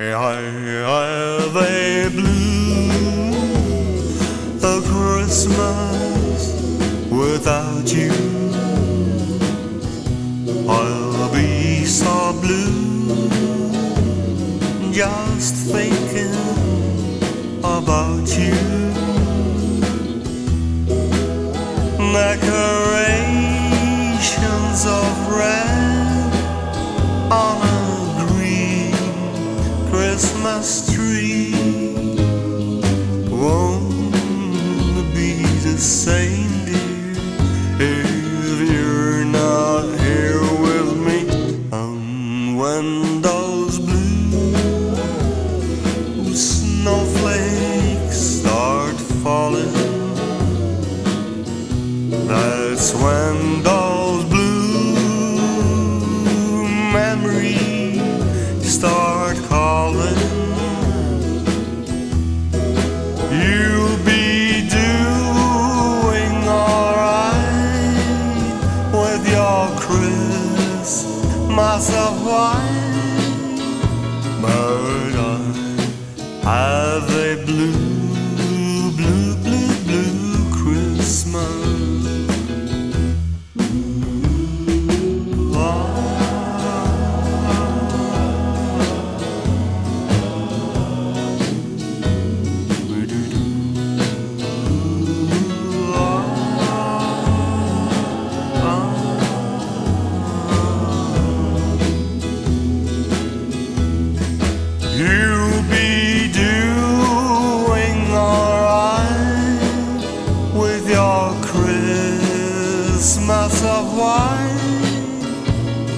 I have a blue a Christmas without you. I'll be so blue just thinking about you. Decorations that's when those blue memories Christmas of white, You'll be doing alright with your Christmas of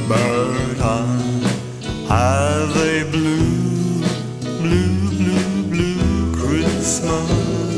but I have a blue, blue, blue, blue Christmas.